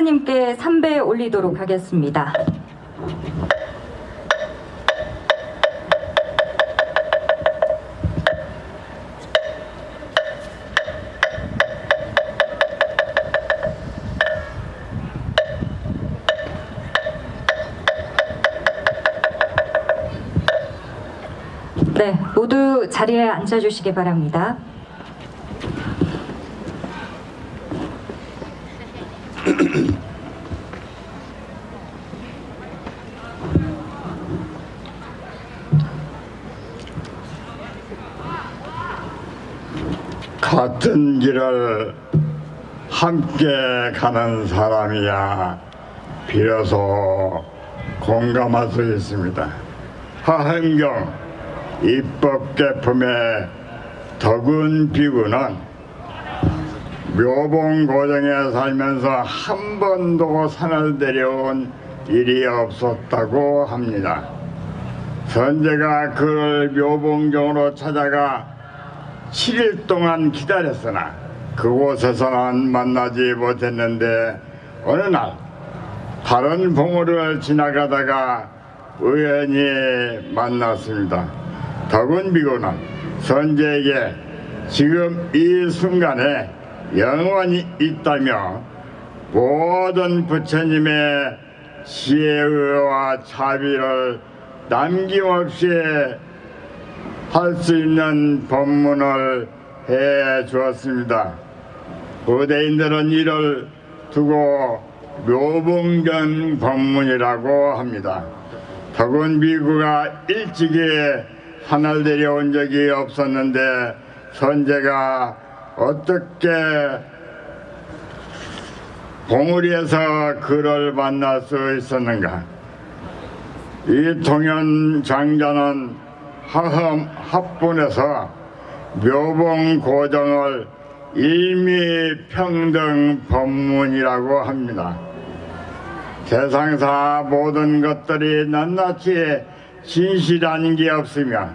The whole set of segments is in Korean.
부처님께 삼배 올리도록 하겠습니다. 네, 모두 자리에 앉아주시기 바랍니다. 같은 길을 함께 가는 사람이야 비로소 공감할 수 있습니다. 하은경 입법 개품의 덕은 비구는 묘봉 고정에 살면서 한 번도 산을 내려온 일이 없었다고 합니다. 선제가 그를 묘봉정으로 찾아가 7일 동안 기다렸으나 그곳에서는 만나지 못했는데 어느 날 다른 봉우를 지나가다가 우연히 만났습니다. 덕은비고는 선제에게 지금 이 순간에 영원히 있다며 모든 부처님의 지혜와 자비를 남김없이 할 수 있는 법문을 해 주었습니다. 부대인들은 이를 두고 묘봉전 법문이라고 합니다. 덕은 비구가 일찍이 하늘 내려온 적이 없었는데 선제가 어떻게 봉우리에서 그를 만날 수 있었는가 이 동현 장자는 하험 합분에서 묘봉 고정을 일미평등 법문이라고 합니다. 세상사 모든 것들이 낱낱이 진실한 게 없으며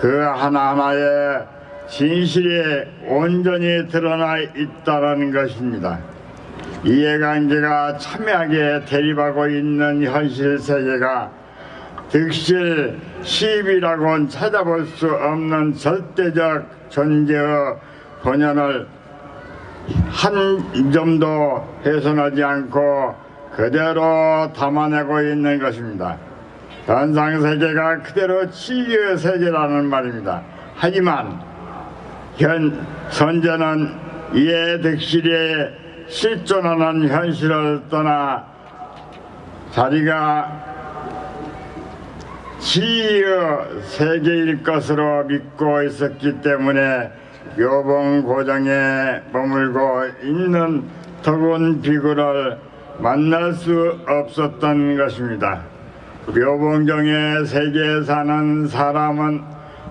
그 하나하나에 진실이 온전히 드러나 있다는 것입니다. 이해관계가 첨예하게 대립하고 있는 현실 세계가 득실 시비라고는 찾아볼 수 없는 절대적 존재의 본연을 한 점도 훼손하지 않고 그대로 담아내고 있는 것입니다. 현상세계가 그대로 치유의 세계라는 말입니다. 하지만 현 선제는 이에 득실에 실존하는 현실을 떠나 자리가 지의 세계일 것으로 믿고 있었기 때문에 묘봉 고정에 머물고 있는 덕운 비구를 만날 수 없었던 것입니다. 묘봉정의 세계에 사는 사람은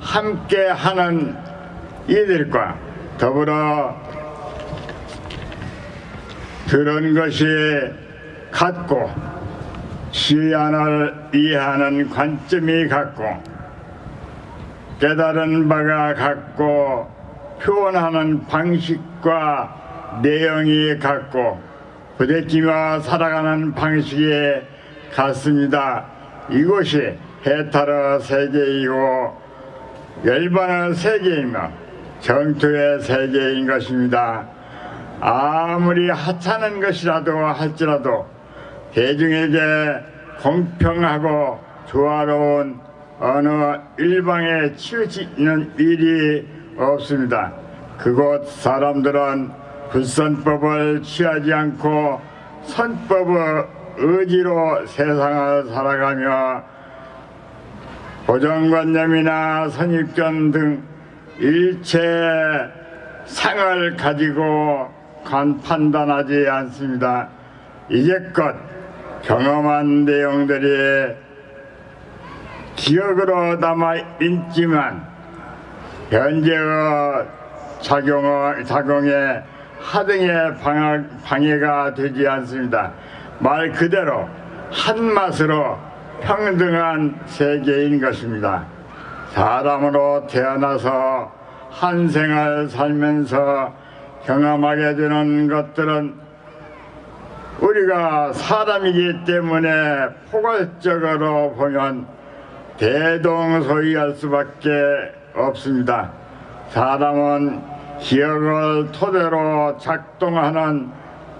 함께 하는 이들과 더불어 그런 것이 같고 시안을 이해하는 관점이 같고 깨달은 바가 같고 표현하는 방식과 내용이 같고 부대끼며 살아가는 방식이 같습니다. 이곳이 해탈의 세계이고 열반의 세계이며 정토의 세계인 것입니다. 아무리 하찮은 것이라도 할지라도 대중에게 공평하고 조화로운 어느 일방에 치우치는 일이 없습니다. 그곳 사람들은 불선법을 취하지 않고 선법의 의지로 세상을 살아가며 고정관념이나 선입견 등 일체 상을 가지고 간 판단하지 않습니다. 이제껏 경험한 내용들이 기억으로 남아 있지만 현재의 작용, 작용에 하등의 방해, 가 되지 않습니다. 말 그대로 한 맛으로 평등한 세계인 것입니다. 사람으로 태어나서 한 생을 살면서 경험하게 되는 것들은 우리가 사람이기 때문에 포괄적으로 보면 대동소이할 수밖에 없습니다. 사람은 기억을 토대로 작동하는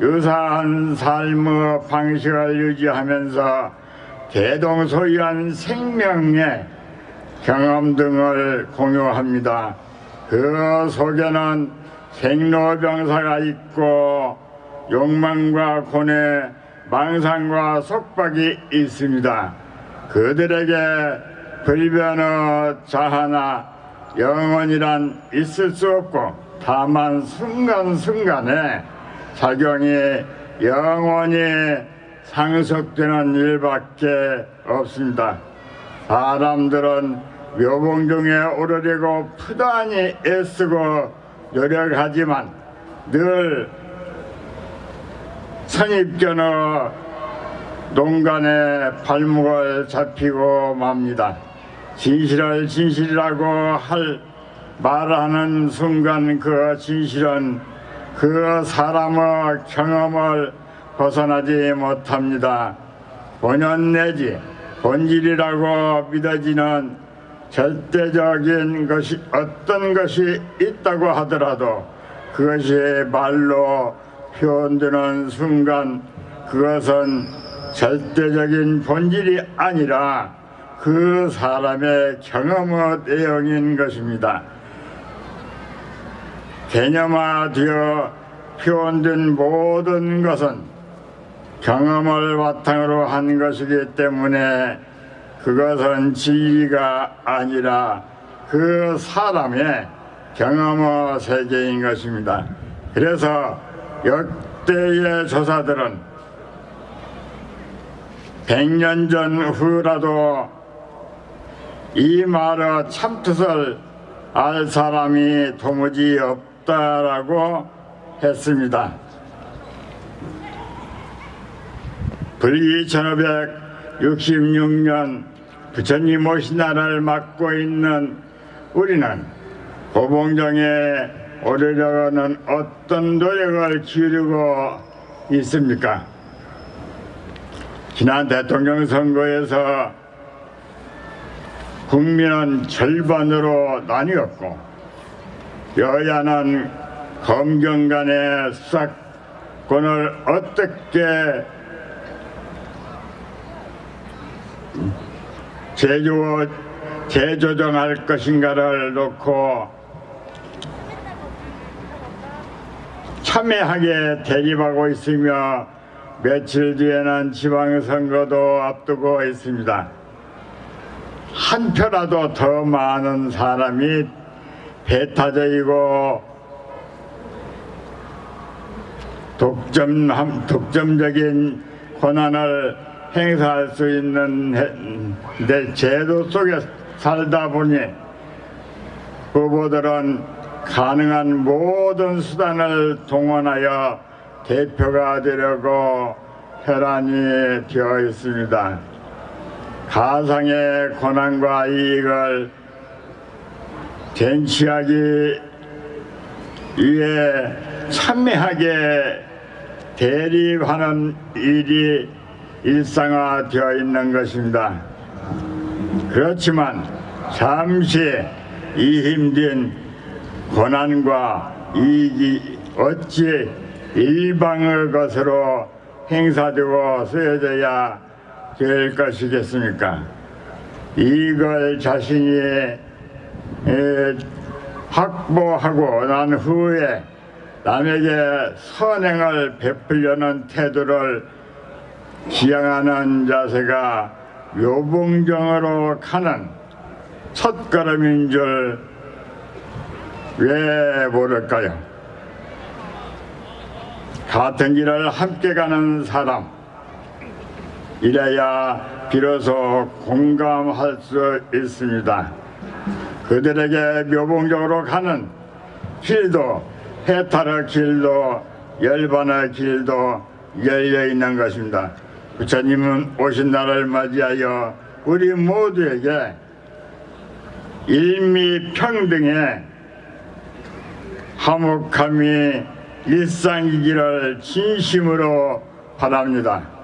유사한 삶의 방식을 유지하면서 대동소이한 생명의 경험 등을 공유합니다. 그 속에는 생로병사가 있고 욕망과 고뇌, 망상과 속박이 있습니다. 그들에게 불변의 자하나 영원이란 있을 수 없고 다만 순간순간에 작용이 영원히 상속되는 일밖에 없습니다. 사람들은 묘봉중에 오르려고 부단히 애쓰고 노력하지만 늘 선입견의 농간에 발목을 잡히고 맙니다. 진실을 진실이라고 할 말하는 순간 그 진실은 그 사람의 경험을 벗어나지 못합니다. 본연 내지 본질이라고 믿어지는 절대적인 것이 어떤 것이 있다고 하더라도 그것이 말로 표현되는 순간 그것은 절대적인 본질이 아니라 그 사람의 경험의 내용인 것입니다. 개념화되어 표현된 모든 것은 경험을 바탕으로 한 것이기 때문에 그것은 진리가 아니라 그 사람의 경험의 세계인 것입니다. 그래서 역대의 조사들은 100년 전 후라도 이 말의 참뜻을 알 사람이 도무지 없다라고 했습니다. 불기 1566년 부처님 오신 날을 맞고 있는 우리는 고봉정에 오르려는 어떤 노력을 기울이고 있습니까? 지난 대통령 선거에서 국민은 절반으로 나뉘었고 여야는 검경 간의 수사권을 어떻게 제조, 재조정할 것인가를 놓고 참여하게 대립하고 있으며 며칠 뒤에는 지방선거도 앞두고 있습니다. 한 표라도 더 많은 사람이 배타적이고 독점, 독점적인 권한을 행사할 수 있는 해- 내 제도 속에 살다 보니 후보들은 가능한 모든 수단을 동원하여 대표가 되려고 혈안이 되어 있습니다. 가상의 권한과 이익을 쟁취하기 위해 참여하게 대립하는 일이 일상화되어 있는 것입니다. 그렇지만 잠시 이 힘든 고난과 이익이 어찌 일방의 것으로 행사되고 쓰여져야 될 것이겠습니까? 이걸 자신이 에, 확보하고 난 후에 남에게 선행을 베풀려는 태도를 지향하는 자세가 묘봉정으로 가는 첫걸음인 줄 왜 모를까요? 같은 길을 함께 가는 사람 이래야 비로소 공감할 수 있습니다. 그들에게 묘봉적으로 가는 길도 해탈의 길도 열반의 길도 열려 있는 것입니다. 부처님은 오신 날을 맞이하여 우리 모두에게 일미평등의 화목함이 일상이기를 진심으로 바랍니다.